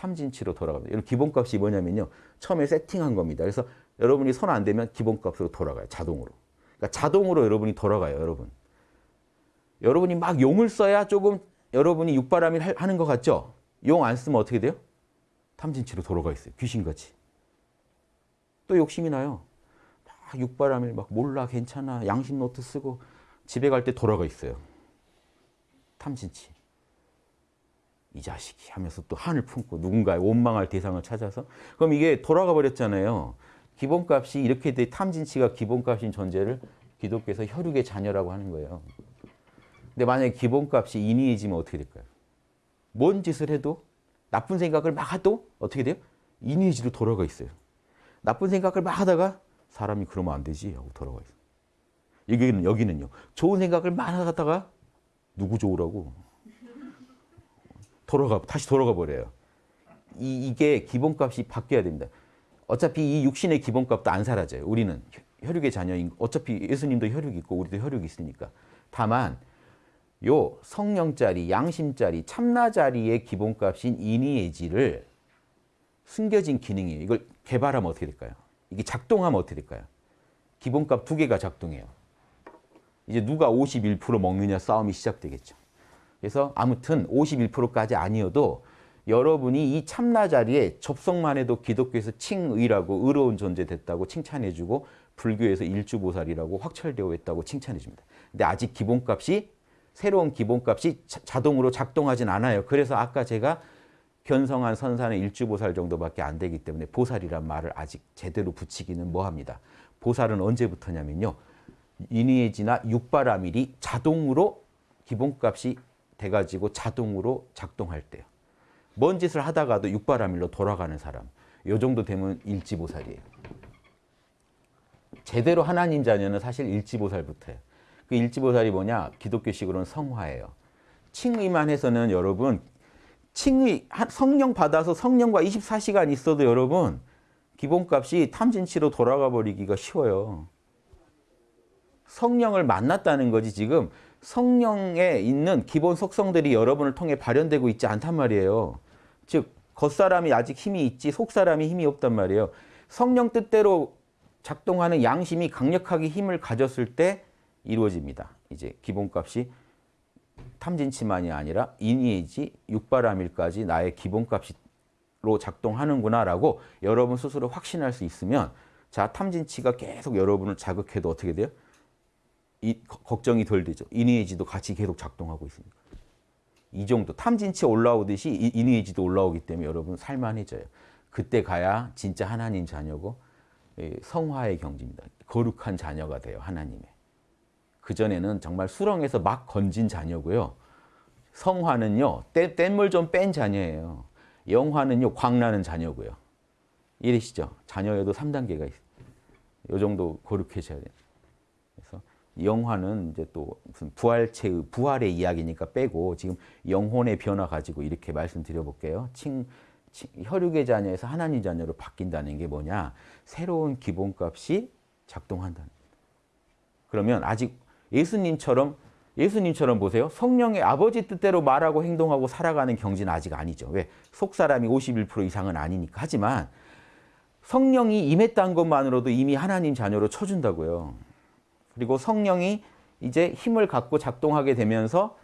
탐진치로 돌아갑니다. 여러분 기본값이 뭐냐면요. 처음에 세팅한 겁니다. 그래서 여러분이 손 안 대면 기본값으로 돌아가요. 자동으로. 그러니까 자동으로 여러분이 돌아가요. 여러분. 여러분이 막 용을 써야 조금 여러분이 육바라밀 하는 것 같죠? 용 안 쓰면 어떻게 돼요? 탐진치로 돌아가 있어요. 귀신같이. 또 욕심이 나요. 막 육바라밀 막 몰라 괜찮아 양심 노트 쓰고 집에 갈 때 돌아가 있어요. 탐진치. 이 자식이 하면서 또 한을 품고 누군가의 원망할 대상을 찾아서 그럼 이게 돌아가 버렸잖아요. 기본값이 이렇게 돼 탐진치가 기본값인 존재를 기독교에서 혈육의 자녀라고 하는 거예요. 근데 만약에 기본값이 인위해지면 어떻게 될까요? 뭔 짓을 해도 나쁜 생각을 막 해도 어떻게 돼요? 인위해지로 돌아가 있어요. 나쁜 생각을 막 하다가 사람이 그러면 안 되지 하고 돌아가 있어요. 여기는, 여기는요. 좋은 생각을 막 하다가 누구 좋으라고 돌아가 다시 돌아가 버려요. 이, 이게 기본값이 바뀌어야 됩니다. 어차피 이 육신의 기본값도 안 사라져요. 우리는 혈육의 자녀인 어차피 예수님도 혈육이 있고 우리도 혈육이 있으니까. 다만 요 성령짜리, 양심짜리, 참나짜리의 기본값인 인의의지를 숨겨진 기능이에요. 이걸 개발하면 어떻게 될까요? 이게 작동하면 어떻게 될까요? 기본값 두 개가 작동해요. 이제 누가 51% 먹느냐 싸움이 시작되겠죠. 그래서 아무튼 51%까지 아니어도 여러분이 이 참나 자리에 접속만 해도 기독교에서 칭의라고 의로운 존재 됐다고 칭찬해주고 불교에서 일주보살이라고 확철되어 있다고 칭찬해줍니다. 근데 아직 기본값이 새로운 기본값이 자, 동으로 작동하진 않아요. 그래서 아까 제가 견성한 선사는 일주보살 정도밖에 안 되기 때문에 보살이란 말을 아직 제대로 붙이기는 뭐합니다. 보살은 언제부터냐면요. 인의지나 육바라밀이 자동으로 기본값이 돼가지고 자동으로 작동할 때요. 먼 짓을 하다가도 육바라밀로 돌아가는 사람. 요 정도 되면 일지보살이에요. 제대로 하나님 자녀는 사실 일지보살부터예요. 그 일지보살이 뭐냐? 기독교식으로는 성화예요. 칭의만 해서는 여러분 칭의 성령 받아서 성령과 24시간 있어도 여러분 기본값이 탐진치로 돌아가 버리기가 쉬워요. 성령을 만났다는 거지 지금 성령에 있는 기본 속성들이 여러분을 통해 발현되고 있지 않단 말이에요. 즉 겉사람이 아직 힘이 있지 속사람이 힘이 없단 말이에요. 성령 뜻대로 작동하는 양심이 강력하게 힘을 가졌을 때 이루어집니다. 이제 기본값이 탐진치만이 아니라 인의지 육바라밀까지 나의 기본값으로 작동하는구나라고 여러분 스스로 확신할 수 있으면 자 탐진치가 계속 여러분을 자극해도 어떻게 돼요? 이, 걱정이 덜 되죠. 인의지도 같이 계속 작동하고 있으니까. 이 정도 탐진치 올라오듯이 인의지도 올라오기 때문에 여러분 살만해져요. 그때 가야 진짜 하나님 자녀고 예, 성화의 경지입니다. 거룩한 자녀가 돼요. 하나님의. 그전에는 정말 수렁에서 막 건진 자녀고요. 성화는요. 뗏물 좀 뺀 자녀예요. 영화는요. 광나는 자녀고요. 이러시죠. 자녀에도 3단계가 있어요. 이 정도 거룩해져야 돼요. 영화는 이제 또 무슨 부활체의 부활의 이야기니까 빼고 지금 영혼의 변화 가지고 이렇게 말씀드려 볼게요. 칭, 칭, 혈육의 자녀에서 하나님 자녀로 바뀐다는 게 뭐냐? 새로운 기본값이 작동한다는. 그러면 아직 예수님처럼 예수님처럼 보세요. 성령의 아버지 뜻대로 말하고 행동하고 살아가는 경지는 아직 아니죠. 왜? 속사람이 51% 이상은 아니니까. 하지만 성령이 임했다는 것만으로도 이미 하나님 자녀로 쳐준다고요. 그리고 성령이 이제 힘을 갖고 작동하게 되면서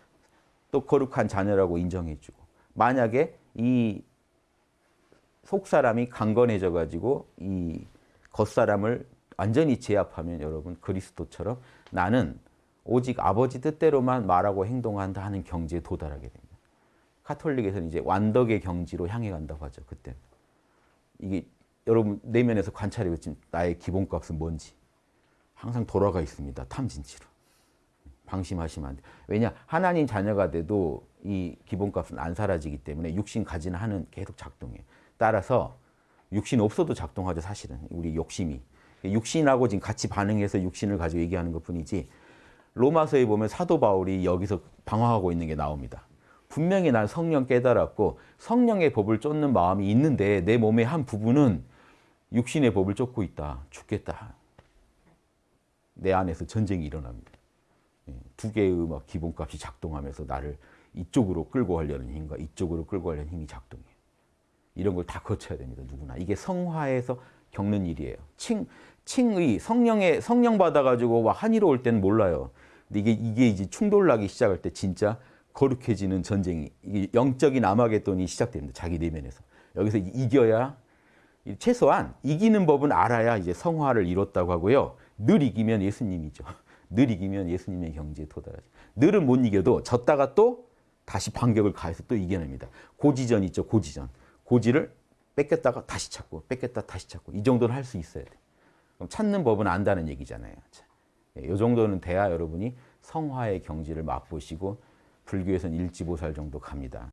또 거룩한 자녀라고 인정해주고 만약에 이 속사람이 강건해져 가지고 이 겉사람을 완전히 제압하면 여러분 그리스도처럼 나는 오직 아버지 뜻대로만 말하고 행동한다 하는 경지에 도달하게 됩니다. 카톨릭에서는 이제 완덕의 경지로 향해 간다고 하죠. 그때 이게 여러분 내면에서 관찰해 보시면 나의 기본값은 뭔지 항상 돌아가 있습니다. 탐진치로. 방심하시면 안 돼요. 왜냐? 하나님 자녀가 돼도 이 기본값은 안 사라지기 때문에 육신 가지는 하는 계속 작동해요. 따라서 육신 없어도 작동하죠. 사실은 우리 욕심이. 육신하고 지금 같이 반응해서 육신을 가지고 얘기하는 것 뿐이지 로마서에 보면 사도 바울이 여기서 방황하고 있는 게 나옵니다. 분명히 난 성령 깨달았고 성령의 법을 쫓는 마음이 있는데 내 몸의 한 부분은 육신의 법을 쫓고 있다. 죽겠다. 내 안에서 전쟁이 일어납니다. 예, 두 개의 막 기본값이 작동하면서 나를 이쪽으로 끌고 가려는 힘과 이쪽으로 끌고 가려는 힘이 작동해요. 이런 걸 다 거쳐야 됩니다. 누구나 이게 성화에서 겪는 일이에요. 칭 칭의 성령의 성령 받아가지고 와 한이로 올 때는 몰라요. 근데 이게 이게 이제 충돌나기 시작할 때 진짜 거룩해지는 전쟁이 영적인 아마겟돈이 시작됩니다. 자기 내면에서 여기서 이겨야 최소한 이기는 법은 알아야 이제 성화를 이뤘다고 하고요. 늘 이기면 예수님이죠. 늘 이기면 예수님의 경지에 도달하죠. 늘은 못 이겨도 졌다가 또 다시 반격을 가해서 또 이겨냅니다. 고지전 있죠. 고지전. 고지를 뺏겼다가 다시 찾고 뺏겼다 다시 찾고 이 정도는 할 수 있어야 돼. 그럼 찾는 법은 안다는 얘기잖아요. 이 정도는 돼야 여러분이 성화의 경지를 맛보시고 불교에서는 일지보살 정도 갑니다.